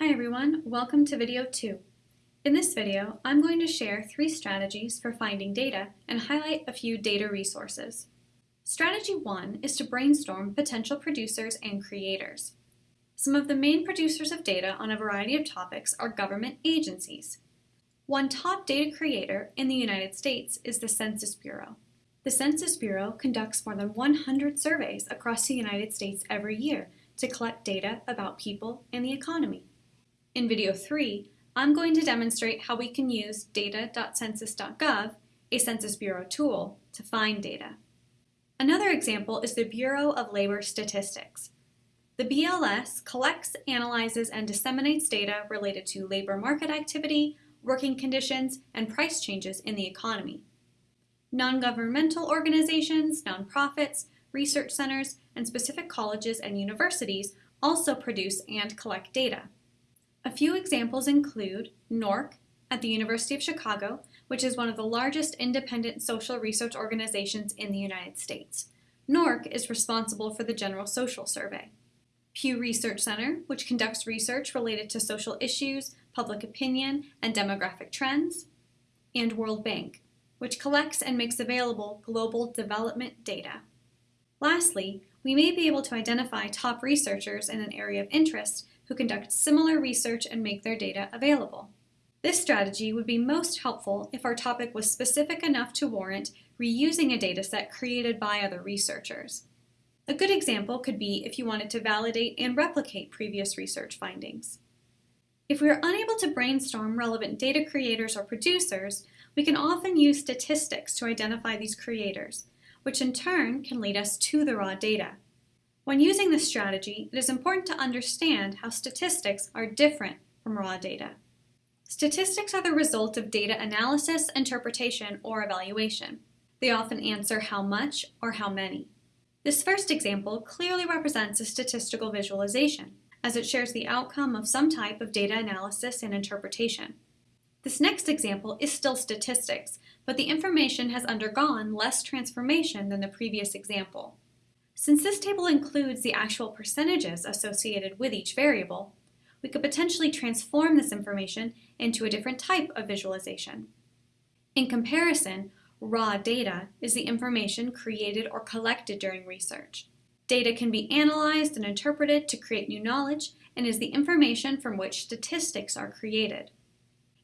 Hi everyone, welcome to video 2. In this video, I'm going to share three strategies for finding data and highlight a few data resources. Strategy 1 is to brainstorm potential producers and creators. Some of the main producers of data on a variety of topics are government agencies. One top data creator in the United States is the Census Bureau. The Census Bureau conducts more than 100 surveys across the United States every year to collect data about people and the economy. In video 3, I'm going to demonstrate how we can use data.census.gov, a Census Bureau tool, to find data. Another example is the Bureau of Labor Statistics. The BLS collects, analyzes, and disseminates data related to labor market activity, working conditions, and price changes in the economy. Non-governmental organizations, nonprofits, research centers, and specific colleges and universities also produce and collect data. A few examples include NORC at the University of Chicago, which is one of the largest independent social research organizations in the United States. NORC is responsible for the General Social Survey. Pew Research Center, which conducts research related to social issues, public opinion, and demographic trends. And World Bank, which collects and makes available global development data. Lastly, we may be able to identify top researchers in an area of interest who conduct similar research and make their data available. This strategy would be most helpful if our topic was specific enough to warrant reusing a dataset created by other researchers. A good example could be if you wanted to validate and replicate previous research findings. If we are unable to brainstorm relevant data creators or producers, we can often use statistics to identify these creators, which in turn can lead us to the raw data. When using this strategy, it is important to understand how statistics are different from raw data. Statistics are the result of data analysis, interpretation, or evaluation. They often answer how much or how many. This first example clearly represents a statistical visualization, as it shares the outcome of some type of data analysis and interpretation. This next example is still statistics, but the information has undergone less transformation than the previous example. Since this table includes the actual percentages associated with each variable, we could potentially transform this information into a different type of visualization. In comparison, raw data is the information created or collected during research. Data can be analyzed and interpreted to create new knowledge and is the information from which statistics are created.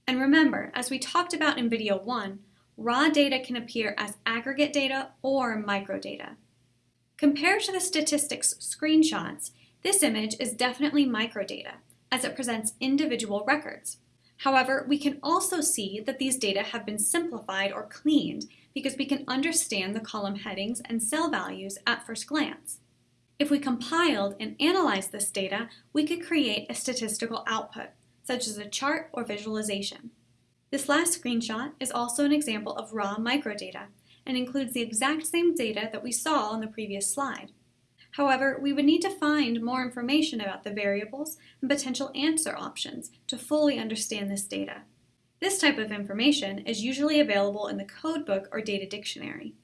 And remember, as we talked about in video 1, raw data can appear as aggregate data or microdata. Compared to the statistics screenshots, this image is definitely microdata, as it presents individual records. However, we can also see that these data have been simplified or cleaned because we can understand the column headings and cell values at first glance. If we compiled and analyzed this data, we could create a statistical output, such as a chart or visualization. This last screenshot is also an example of raw microdata, and includes the exact same data that we saw on the previous slide. However, we would need to find more information about the variables and potential answer options to fully understand this data. This type of information is usually available in the codebook or data dictionary.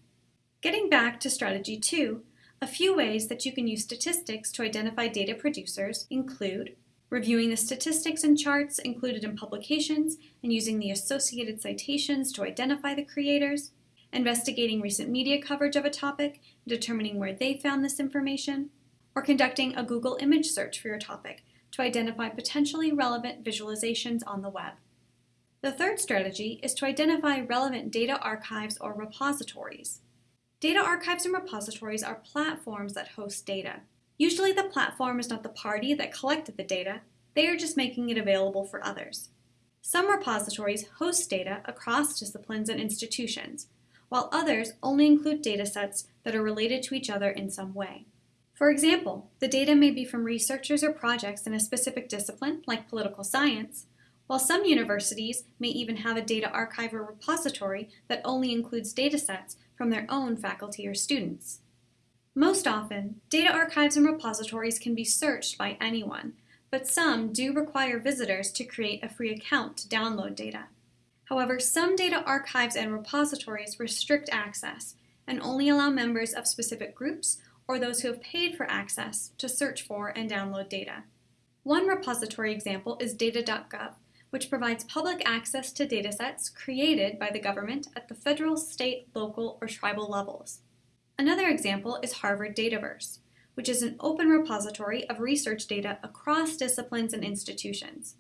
Getting back to strategy 2, a few ways that you can use statistics to identify data producers include reviewing the statistics and charts included in publications and using the associated citations to identify the creators, investigating recent media coverage of a topic, determining where they found this information, or conducting a Google image search for your topic to identify potentially relevant visualizations on the web. The third strategy is to identify relevant data archives or repositories. Data archives and repositories are platforms that host data. Usually the platform is not the party that collected the data, they are just making it available for others. Some repositories host data across disciplines and institutions, while others only include datasets that are related to each other in some way. For example, the data may be from researchers or projects in a specific discipline, like political science, while some universities may even have a data archive or repository that only includes datasets from their own faculty or students. Most often, data archives and repositories can be searched by anyone, but some do require visitors to create a free account to download data. However, some data archives and repositories restrict access and only allow members of specific groups or those who have paid for access to search for and download data. One repository example is data.gov, which provides public access to datasets created by the government at the federal, state, local, or tribal levels. Another example is Harvard Dataverse, which is an open repository of research data across disciplines and institutions.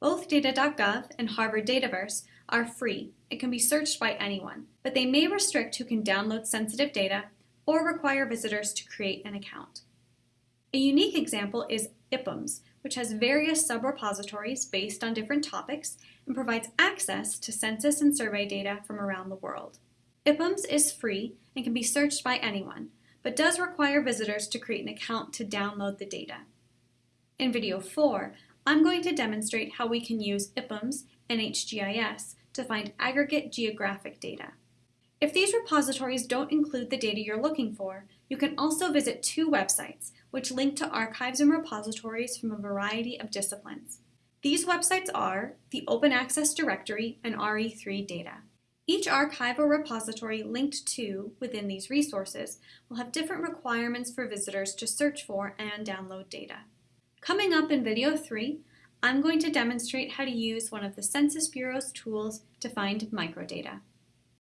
Both data.gov and Harvard Dataverse are free and can be searched by anyone, but they may restrict who can download sensitive data or require visitors to create an account. A unique example is IPUMS, which has various sub-repositories based on different topics and provides access to census and survey data from around the world. IPUMS is free and can be searched by anyone, but does require visitors to create an account to download the data. In video 4, I'm going to demonstrate how we can use IPUMS NHGIS to find aggregate geographic data. If these repositories don't include the data you're looking for, you can also visit two websites which link to archives and repositories from a variety of disciplines. These websites are the Open Access Directory and RE3 Data. Each archive or repository linked to within these resources will have different requirements for visitors to search for and download data. Coming up in video 3, I'm going to demonstrate how to use one of the Census Bureau's tools to find microdata.